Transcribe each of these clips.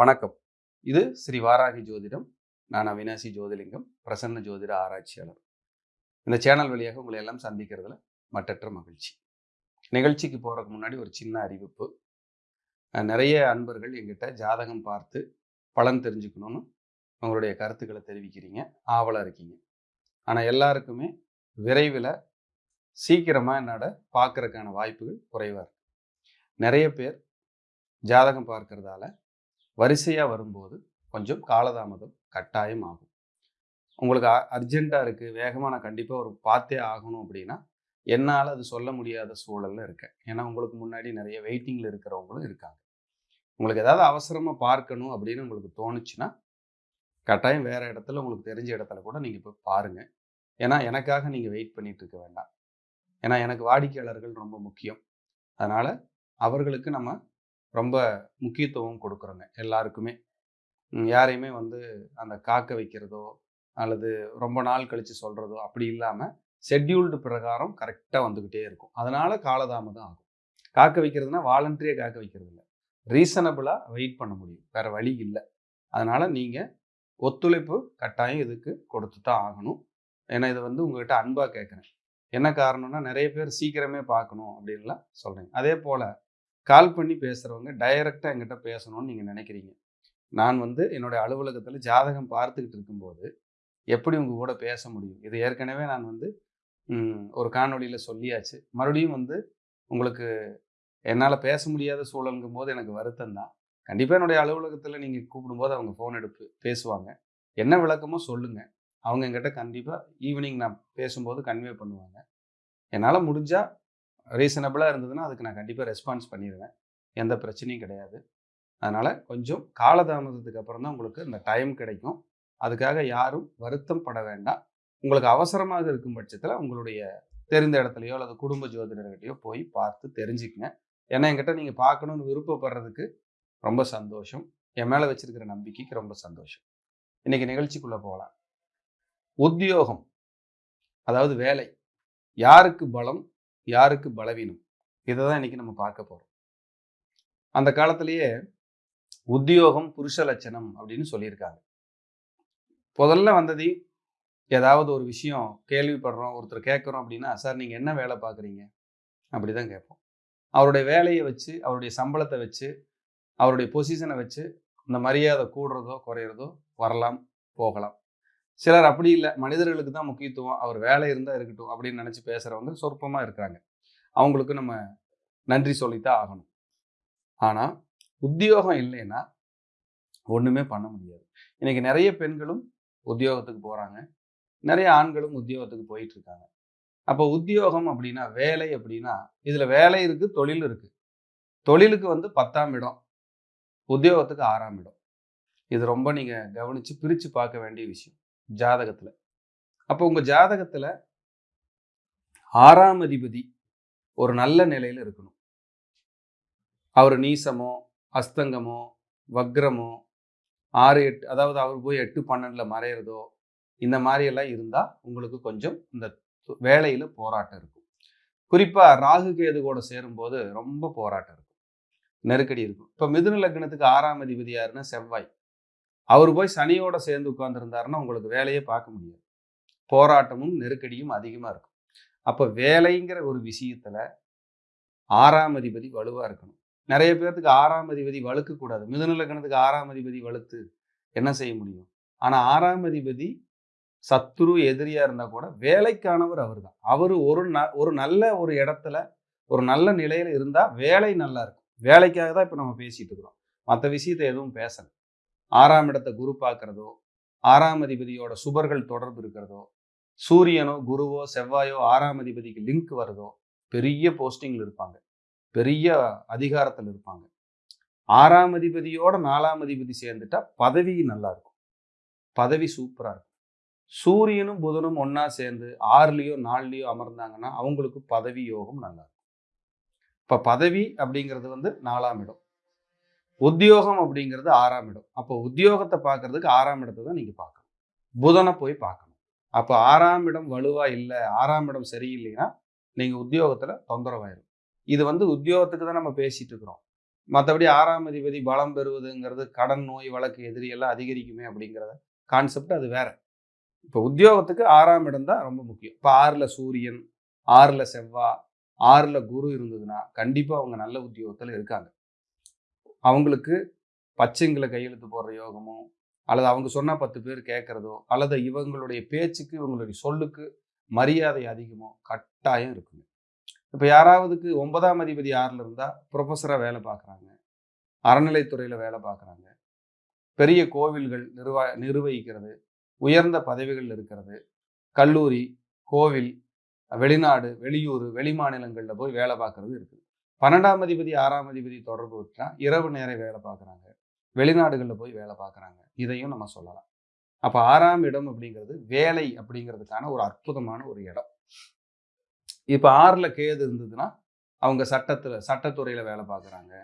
வணக்கம். இது ஸ்ரீ வாராகி ஜோதிடம். நான் அவினாசி ஜோதிலிங்கம் பிரசன்ன ஜோதிட ஆராய்ச்சியாளர். இந்த சேனல் வழியாக உங்களை எல்லாம் சந்திக்கிறதுல மட்டற்ற மகிழ்ச்சி. நிகழ்ச்சிக்கு போகிறதுக்கு முன்னாடி ஒரு சின்ன அறிவிப்பு. நிறைய அன்பர்கள் எங்கிட்ட ஜாதகம் பார்த்து பலன் தெரிஞ்சுக்கணும்னு உங்களுடைய கருத்துக்களை தெரிவிக்கிறீங்க. ஆவலாக இருக்கீங்க. ஆனால் எல்லாருக்குமே விரைவில் சீக்கிரமாக என்னோட பார்க்கறதுக்கான வாய்ப்புகள் குறைவாக இருக்கு. நிறைய பேர் ஜாதகம் பார்க்கறதால வரிசையாக வரும்போது கொஞ்சம் காலதாமதம் கட்டாயம் ஆகும். உங்களுக்கு அர்ஜெண்ட்டாக இருக்குது வேகமாக நான் கண்டிப்பாக ஒரு பார்த்தே ஆகணும் அப்படின்னா என்னால் அது சொல்ல முடியாத சூழலில் இருக்கேன். ஏன்னா உங்களுக்கு முன்னாடி நிறைய வெயிட்டிங்கில் இருக்கிறவங்களும் இருக்காங்க. உங்களுக்கு ஏதாவது அவசரமாக பார்க்கணும் அப்படின்னு உங்களுக்கு தோணுச்சுன்னா கட்டாயம் வேறு இடத்துல உங்களுக்கு தெரிஞ்ச இடத்துல கூட நீங்கள் போய் பாருங்கள் ஏன்னா எனக்காக நீங்கள் வெயிட் பண்ணிகிட்டு இருக்க வேண்டாம். ஏன்னா எனக்கு வாடிக்கையாளர்கள் ரொம்ப முக்கியம். அதனால் அவர்களுக்கு நம்ம ரொம்ப முக்கியத்துவம் கொடுக்குறோங்க எல்லாருக்குமே. யாரையுமே வந்து அந்த காக்க வைக்கிறதோ அல்லது ரொம்ப நாள் கழித்து சொல்கிறதோ அப்படி இல்லாமல் ஷெட்யூல்டு பிரகாரம் கரெக்டாக வந்துக்கிட்டே இருக்கும். அதனால் காலதாமதம் ஆகும். காக்க வைக்கிறதுனா வாலண்டரியாக காக்க வைக்கிறது இல்லை. ரீசனபிளாக வெயிட் பண்ண முடியும். வேறு வழி இல்லை. அதனால் நீங்கள் ஒத்துழைப்பு கட்டாயம் இதுக்கு கொடுத்து தான் ஆகணும். ஏன்னா இதை வந்து உங்கள்கிட்ட அன்பாக கேட்குறேன். என்ன காரணம்னா நிறைய பேர் சீக்கிரமே பார்க்கணும் அப்படின்லாம் சொல்கிறேன் அதே போல் கால் பண்ணி பேசுகிறவங்க டைரெக்டாக எங்கிட்ட பேசணும்னு நீங்கள் நினைக்கிறீங்க. நான் வந்து என்னுடைய அலுவலகத்தில் ஜாதகம் பார்த்துக்கிட்டு இருக்கும்போது எப்படி உங்கள் கூட பேச முடியும்? இது ஏற்கனவே நான் வந்து ஒரு காணொலியில் சொல்லியாச்சு. மறுபடியும் வந்து உங்களுக்கு என்னால் பேச முடியாத சூழலுங்கும் போது எனக்கு வருத்தம் தான். கண்டிப்பாக என்னுடைய அலுவலகத்தில் நீங்கள் கூப்பிடும்போது அவங்க ஃபோன் எடுப்பு பேசுவாங்க. என்ன விளக்கமோ சொல்லுங்கள் அவங்க என்கிட்ட கண்டிப்பாக ஈவினிங் நான் பேசும்போது கன்வே பண்ணுவாங்க. என்னால் முடிஞ்சால் ரீசனபிளாக இருந்ததுன்னா அதுக்கு நான் கண்டிப்பாக ரெஸ்பான்ஸ் பண்ணிடுவேன் எந்த பிரச்சனையும் கிடையாது. அதனால் கொஞ்சம் காலதாமதத்துக்கு அப்புறம் தான் உங்களுக்கு இந்த டைம் கிடைக்கும். அதுக்காக யாரும் வருத்தம் பட வேண்டாம். உங்களுக்கு அவசரமாக இருக்கும் பட்சத்தில் உங்களுடைய தெரிந்த இடத்துலையோ அல்லது குடும்ப ஜோதிடர்கிட்டையோ போய் பார்த்து தெரிஞ்சுக்கங்க. ஏன்னா என்கிட்ட நீங்கள் பார்க்கணுன்னு விருப்பப்படுறதுக்கு ரொம்ப சந்தோஷம். என் மேலே வச்சிருக்கிற நம்பிக்கைக்கு ரொம்ப சந்தோஷம். இன்னைக்கு நிகழ்ச்சிக்குள்ளே போகலாம். உத்தியோகம் அதாவது வேலை. யாருக்கு பலம்? யாருக்கு பலவீனம்? இதை தான் இன்றைக்கி நம்ம பார்க்க போகிறோம் அந்த காலத்திலேயே உத்தியோகம் புருஷ லட்சணம் அப்படின்னு சொல்லியிருக்காங்க. முதல்ல வந்தது ஏதாவது ஒரு விஷயம் கேள்விப்படுறோம் ஒருத்தர் கேட்குறோம் அப்படின்னா சார் நீங்கள் என்ன வேலை பார்க்குறீங்க? அப்படி தான் கேட்போம். அவருடைய வேலையை வச்சு அவருடைய சம்பளத்தை வச்சு அவருடைய பொசிஷனை வச்சு இந்த மரியாதை கூடுறதோ குறையிறதோ வரலாம் போகலாம். சிலர் அப்படி இல்லை. மனிதர்களுக்கு தான் முக்கியத்துவம். அவர் வேலை இருந்தால் இருக்கட்டும் அப்படின்னு நினச்சி பேசுகிறவங்க சொற்பமாக இருக்கிறாங்க. அவங்களுக்கு நம்ம நன்றி சொல்லித்தான் ஆகணும். ஆனால் உத்தியோகம் இல்லைன்னா ஒன்றுமே பண்ண முடியாது. இன்றைக்கி நிறைய பெண்களும் உத்தியோகத்துக்கு போகிறாங்க நிறைய ஆண்களும் உத்தியோகத்துக்கு போயிட்டு இருக்காங்க. அப்போ உத்தியோகம் அப்படின்னா வேலை அப்படின்னா இதில் வேலை இருக்குது தொழில் இருக்குது தொழிலுக்கு வந்து பத்தாம் இடம். உத்தியோகத்துக்கு ஆறாம் இடம். இது ரொம்ப நீங்கள் கவனித்து பிரித்து பார்க்க வேண்டிய விஷயம். ஜாதகத்தில். அப்போ உங்கள் ஜாதகத்தில் ஆறாம் அதிபதி ஒரு நல்ல நிலையில் இருக்கணும். அவர் நீசமோ அஸ்தங்கமோ வக்ரமோ ஆறு எட்டு அதாவது அவர் போய் எட்டு பன்னெண்டில் மறையிறதோ இந்த மாதிரியெல்லாம் இருந்தால் உங்களுக்கு கொஞ்சம் இந்த வேலையில் போராட்டம் இருக்கும். குறிப்பாக ராகு கேது கூட சேரும்போது ரொம்ப போராட்டம் இருக்கும். நெருக்கடி இருக்கும். இப்போ மிதுன லக்னத்துக்கு ஆறாம் அதிபதி யாருன்னா செவ்வாய். அவர் போய் சனியோட சேர்ந்து உட்காந்துருந்தாருன்னா உங்களுக்கு வேலையே பார்க்க முடியாது. போராட்டமும் நெருக்கடியும் அதிகமாக இருக்கும். அப்போ வேலைங்கிற ஒரு விஷயத்தில் ஆறாம் அதிபதி வலுவாக இருக்கணும். நிறைய பேர்த்துக்கு ஆறாம் அதிபதி வலுக்க கூடாது ஆறாம் அதிபதி வலுத்து என்ன செய்ய முடியும்? ஆனால் ஆறாம் அதிபதி சத்துரு எதிரியாக இருந்தால் கூட வேலைக்கானவர் அவர் தான் அவர் ஒரு ந ஒரு நல்ல ஒரு இடத்துல ஒரு நல்ல நிலையில் இருந்தால் வேலை நல்லா இருக்கும். வேலைக்காக தான் இப்போ நம்ம பேசிகிட்டு இருக்கிறோம். மற்ற விஷயத்தை எதுவும் பேசலை. ஆறாம் இடத்தை குரு பார்க்கறதோ ஆறாம் அதிபதியோட சுபர்கள் தொடர்பு இருக்கிறதோ சூரியனோ குருவோ செவ்வாயோ ஆறாம் அதிபதிக்கு லிங்க் வருதோ பெரிய போஸ்டிங்கில் இருப்பாங்க. பெரிய அதிகாரத்தில் இருப்பாங்க. ஆறாம் அதிபதியோட நாலாம் அதிபதி சேர்ந்துட்டா பதவி நல்லா இருக்கும். பதவி சூப்பராக இருக்கும். சூரியனும் புதனும் ஒன்றா சேர்ந்து ஆறுலேயோ நாலுலேயோ அமர்ந்தாங்கன்னா அவங்களுக்கு பதவி யோகம் நல்லா இருக்கும். இப்போ பதவி அப்படிங்கிறது வந்து நாலாம் இடம். உத்தியோகம் அப்படிங்கிறது ஆறாம் இடம். அப்போ உத்தியோகத்தை பார்க்கறதுக்கு ஆறாம் இடத்தை தான் நீங்கள் பார்க்கணும். புதனை போய் பார்க்கணும். அப்போ ஆறாம் இடம் வலுவாக இல்லை ஆறாம் இடம் சரியில்லைன்னா நீங்கள் உத்தியோகத்தில் தொந்தரவாயிடும் இது வந்து உத்தியோகத்துக்கு தான் நம்ம பேசிட்டு இருக்கிறோம். மற்றபடி ஆறாம் அதிபதி பலம் பெறுவதுங்கிறது கடன் நோய் வழக்கு எதிரி எல்லாம் அதிகரிக்குமே அப்படிங்கிறத கான்செப்ட் அது வேற. இப்போ உத்தியோகத்துக்கு ஆறாம் இடம் தான் ரொம்ப முக்கியம். இப்போ ஆறில் சூரியன் ஆறில் செவ்வா ஆறில் குரு இருந்ததுன்னா கண்டிப்பாக அவங்க நல்ல உத்தியோகத்தில் இருக்காங்க. அவங்களுக்கு பச்சைங்களை கையெழுத்து போடுற யோகமோ அல்லது அவங்க சொன்னால் பத்து பேர் கேட்குறதோ அல்லது இவங்களுடைய பேச்சுக்கு இவங்களுடைய சொல்லுக்கு மரியாதை அதிகமோ கட்டாயம் இருக்குங்க. இப்போ யாராவதுக்கு ஒன்பதாம் அதிபதி யாரில் இருந்தால் ப்ரொஃபஸராக வேலை பார்க்குறாங்க அறநிலைத்துறையில் வேலை பார்க்குறாங்க பெரிய கோவில்கள் நிர்வா நிர்வகிக்கிறது. உயர்ந்த பதவிகள் இருக்கிறது. கல்லூரி கோவில் வெளிநாடு வெளியூர் வெளி மாநிலங்களில் போய் வேலை பார்க்குறது இருக்குது. பன்னெண்டாம் அதிபதி ஆறாம் அதிபதி தொடர்பு விட்டா இரவு நேர வேலை பார்க்குறாங்க. வெளிநாடுகளில் போய் வேலை பார்க்குறாங்க. இதையும் நம்ம சொல்லலாம். அப்போ ஆறாம் இடம் அப்படிங்கிறது வேலை அப்படிங்கிறதுக்கான ஒரு அற்புதமான ஒரு இடம். இப்போ ஆறில் கேது இருந்ததுன்னா அவங்க சட்டத்தில் சட்டத்துறையில் வேலை பார்க்குறாங்க.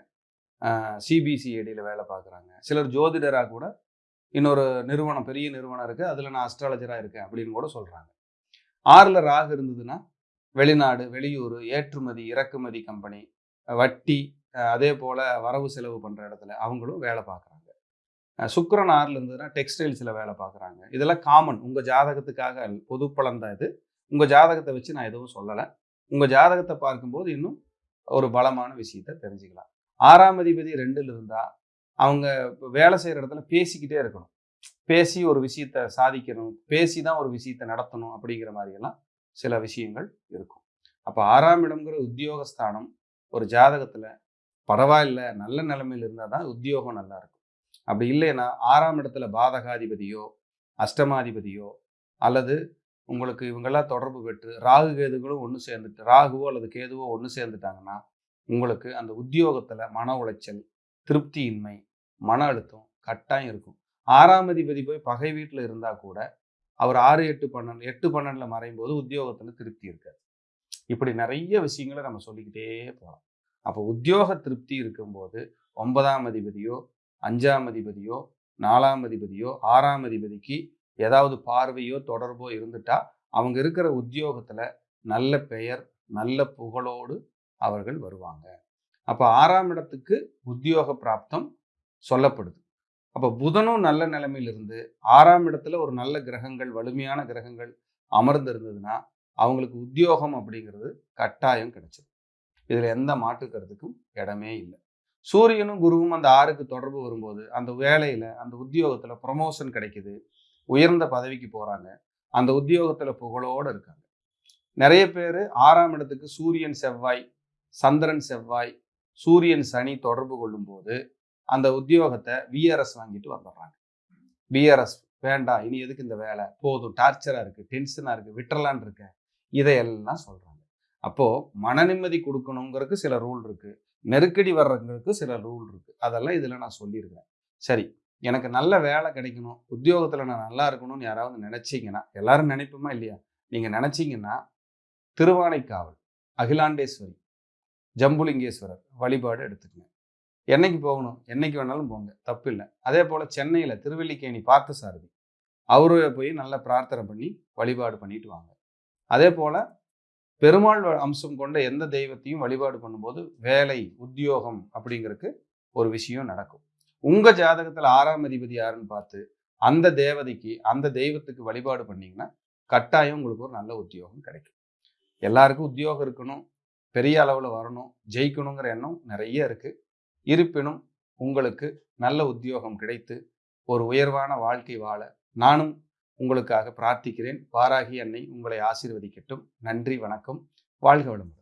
சிபிசிஐடியில் வேலை பார்க்குறாங்க. சிலர் ஜோதிடராக கூட இன்னொரு நிறுவனம் பெரிய நிறுவனம் இருக்குது அதில் நான் அஸ்ட்ராலஜராக இருக்கேன் அப்படின்னு கூட சொல்கிறாங்க ஆறில் ராகு இருந்ததுன்னா வெளிநாடு வெளியூர் ஏற்றுமதி இறக்குமதி கம்பெனி வட்டி அதே போல் வரவு செலவு பண்ணுற இடத்துல அவங்களும் வேலை பார்க்குறாங்க சுக்கரன் ஆறில் இருந்ததுன்னா டெக்ஸ்டைல்ஸில் வேலை பார்க்குறாங்க இதெல்லாம் காமன் உங்கள் ஜாதகத்துக்காக பொது பலன் தான் இது? உங்கள் ஜாதகத்தை வச்சு நான் எதுவும் சொல்லலை. உங்கள் ஜாதகத்தை பார்க்கும்போது இன்னும் ஒரு பலமான விஷயத்த தெரிஞ்சுக்கலாம். ஆறாம் அதிபதி ரெண்டில் இருந்தால் அவங்க வேலை செய்கிற இடத்துல பேசிக்கிட்டே இருக்கணும். பேசி ஒரு விஷயத்த சாதிக்கணும். பேசி தான் ஒரு விஷயத்த நடத்தணும் அப்படிங்கிற மாதிரியெல்லாம் சில விஷயங்கள் இருக்கும். அப்போ ஆறாம் இடம்ங்கிற உத்தியோகஸ்தானம் ஒரு ஜாதகத்தில் பரவாயில்ல நல்ல நிலைமையில் இருந்தால் தான் உத்தியோகம் நல்லாயிருக்கும் அப்படி இல்லைன்னா ஆறாம் இடத்துல பாதகாதிபதியோ அஷ்டமாதிபதியோ அல்லது உங்களுக்கு இவங்கெல்லாம் தொடர்பு பெற்று ராகு கேதுகளும் ஒன்று சேர்ந்துட்டு ராகுவோ அல்லது கேதுவோ ஒன்று சேர்ந்துட்டாங்கன்னா உங்களுக்கு அந்த உத்தியோகத்தில் மன உளைச்சல் திருப்தியின்மை மன அழுத்தம் கட்டாயம் இருக்கும். ஆறாம் அதிபதி போய் பகை வீட்டில் இருந்தால் கூட அவர் ஆறு எட்டு பன்னெண்டு எட்டு பன்னெண்டில் மறையும் போது உத்தியோகத்தில் திருப்தி இருக்காது. இப்படி நிறைய விஷயங்களை நம்ம சொல்லிக்கிட்டே போகலாம் அப்போ உத்தியோக திருப்தி இருக்கும்போது ஒன்பதாம் அதிபதியோ அஞ்சாம் அதிபதியோ நாலாம் அதிபதியோ ஆறாம் அதிபதிக்கு ஏதாவது பார்வையோ தொடர்போ இருந்துட்டா அவங்க இருக்கிற உத்தியோகத்தில் நல்ல பெயர் நல்ல புகழோடு அவர்கள் வருவாங்க. அப்போ ஆறாம் இடத்துக்கு உத்தியோக பிராப்தம் சொல்லப்படுது. அப்போ புதனும் நல்ல நிலைமையிலிருந்து ஆறாம் இடத்துல ஒரு நல்ல கிரகங்கள் வலிமையான கிரகங்கள் அமர்ந்திருந்ததுன்னா அவங்களுக்கு உத்தியோகம் அப்படிங்கிறது கட்டாயம் கிடைச்சது. இதில் எந்த மாற்று கருத்துக்கும் இடமே இல்லை. சூரியனும் குருவும் அந்த ஆறுக்கு தொடர்பு வரும்போது அந்த வேலையில் அந்த உத்தியோகத்தில் ப்ரொமோஷன் கிடைக்குது. உயர்ந்த பதவிக்கு போகிறாங்க அந்த உத்தியோகத்தில் புகழோடு இருக்காங்க. நிறைய பேர் ஆறாம் இடத்துக்கு சூரியன் செவ்வாய் சந்திரன் செவ்வாய் சூரியன் சனி தொடர்பு கொள்ளும்போது அந்த உத்தியோகத்தை விஆர்எஸ் வாங்கிட்டு வந்துடுறாங்க. விஆர்எஸ் வேண்டாம் இனி எதுக்கு இந்த வேலை? போதும் டார்ச்சராக இருக்குது டென்ஷனாக இருக்குது விட்டுறலான் இருக்கேன் இதையெல்லாம் சொல்கிறாங்க அப்போது மன நிம்மதி கொடுக்கணுங்கிறதுக்கு சில ரூல் இருக்குது நெருக்கடி வர்றவங்களுக்கு சில ரூல் இருக்குது அதெல்லாம் இதில் நான் சொல்லியிருக்கிறேன். சரி எனக்கு நல்ல வேலை கிடைக்கணும். உத்தியோகத்தில் நான் நல்லா இருக்கணும்னு யாராவது நினச்சிங்கன்னா எல்லாரும் நினைப்போமா இல்லையா? நீங்கள் நினச்சிங்கன்னா திருவானைக்காவல் அகிலாண்டேஸ்வரி ஜம்புலிங்கேஸ்வரர் வழிபாடு எடுத்துக்கங்க. என்னைக்கு போகணும்? என்னைக்கு வேணாலும் போங்க. தப்பு இல்லை. அதே போல் சென்னையில் திருவல்லிக்கேணி பார்த்த சாரதி அவரு போய் நல்லா பிரார்த்தனை பண்ணி வழிபாடு பண்ணிட்டு வாங்க. அதே போல் பெருமாள் அம்சம் கொண்ட எந்த தெய்வத்தையும் வழிபாடு பண்ணும்போது வேலை உத்தியோகம் அப்படிங்கிறதுக்கு ஒரு விஷயம் நடக்கும். உங்கள் ஜாதகத்தில் ஆறாம் அதிபதி யாருன்னு பார்த்து அந்த தேவதைக்கு அந்த தெய்வத்துக்கு வழிபாடு பண்ணிங்கன்னா கட்டாயம் உங்களுக்கு ஒரு நல்ல உத்தியோகம் கிடைக்கும். எல்லாருக்கும் உத்தியோகம் இருக்கணும் பெரிய அளவில் வரணும் ஜெயிக்கணுங்கிற எண்ணம் நிறைய இருக்குது இருப்பினும் உங்களுக்கு நல்ல உத்தியோகம் கிடைத்து ஒரு உயர்வான வாழ்க்கை வாழ நானும் உங்களுக்காக பிரார்த்திக்கிறேன். வாராகி அன்னை உங்களை ஆசீர்வதிக்கட்டும். நன்றி வணக்கம். வாழ்க வளமுடன்.